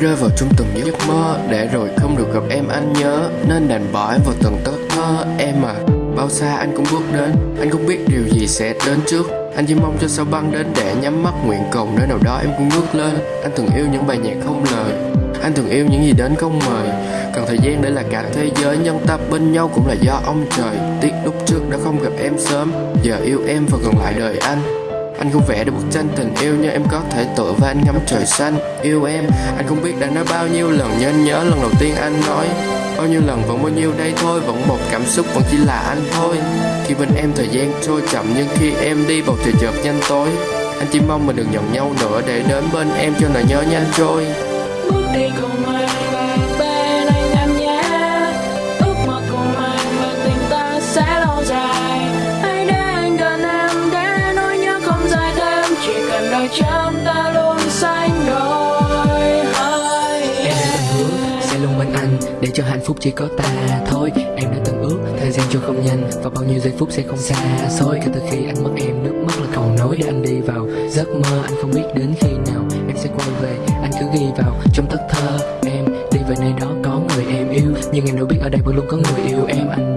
rơi vào trong từng giấc mơ. Để rồi không được gặp em, anh nhớ. Nên đành bỏ em vào từng tấc thơ Em à Bao xa anh cũng bước đến. Anh không biết điều gì sẽ đến trước. Anh chỉ mong cho sao băng đến để nhắm mắt nguyện cầu. Nơi nào đó em cũng ngước lên. Anh thường yêu những bài nhạc không lời. Anh thường yêu những gì đến không mời. Cần thời gian để là cả thế giới Nhân ta bên nhau cũng là do ông trời. Tiếc lúc trước đã không gặp em sớm. Giờ yêu em và gần lại đời anh anh không vẽ được một tranh tình yêu nhưng em có thể tựa và anh ngắm trời xanh. Yêu em, anh không biết đã nói bao nhiêu lần nhưng anh nhớ lần đầu tiên anh nói. Bao nhiêu lần vẫn bao nhiêu đây thôi Vẫn một cảm xúc vẫn chỉ là anh thôi. Khi bên em thời gian trôi chậm Nhưng khi em đi bầu trời chợt nhanh tối. Anh chỉ mong mình đừng nhận nhau nữa Để đến bên em cho nỗi nhớ nhanh trôi. Bước đi cùng anh chỉ cần ta luôn xanh đôi. Em đã từng hứa sẽ luôn bên anh Để cho hạnh phúc chỉ có ta thôi. Em đã từng ước thời gian trôi không nhanh Và bao nhiêu giây phút sẽ không xa xôi. Kể từ khi anh mất em, nước mắt là cầu nối Để anh đi vào giấc mơ. Anh không biết đến khi nào em sẽ quay về. Anh cứ ghi vào trong tất thơ Em, đi về nơi đó có người em yêu. Nhưng em đâu biết ở đây vẫn luôn có người yêu em. Anh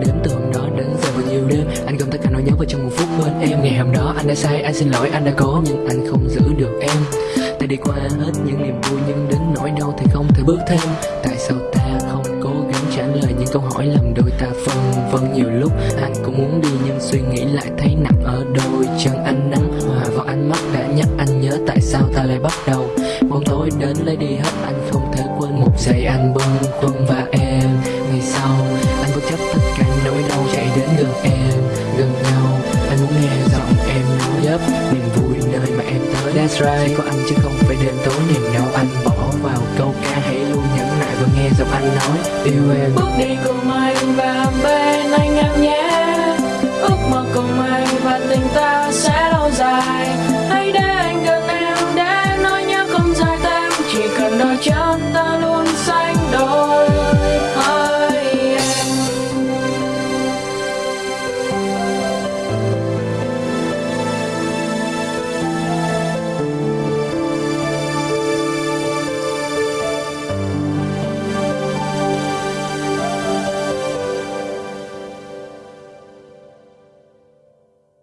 anh đã sai, anh xin lỗi, anh đã cố Nhưng anh không giữ được em. Ta đi qua hết những niềm vui, nhưng đến nỗi đau thì không thể bước thêm. Tại sao ta không cố gắng trả lời những câu hỏi làm đôi ta phân vân? Nhiều lúc Anh cũng muốn đi, nhưng suy nghĩ lại thấy nặng ở đôi chân anh nắng hòa vào ánh mắt đã nhắc anh nhớ tại sao ta lại bắt đầu. Bóng tối đến lấy đi hết, anh không thể quên một giây anh bâng khuâng và em. Ngày sau, anh bất chấp tất cả nỗi đau chạy đến gần em. That's right. Chỉ có anh chứ không phải đêm tối niềm đau. Anh bỏ vào câu ca hãy luôn nhẫn nại và nghe giọng anh nói. Yêu em. Bước đi cùng anh và bên anh em nhé. Ước mơ cùng anh và tình ta sẽ lâu dài. Hãy để anh gần em, để nói nhớ không dài thêm. Chỉ cần đôi chân ta luôn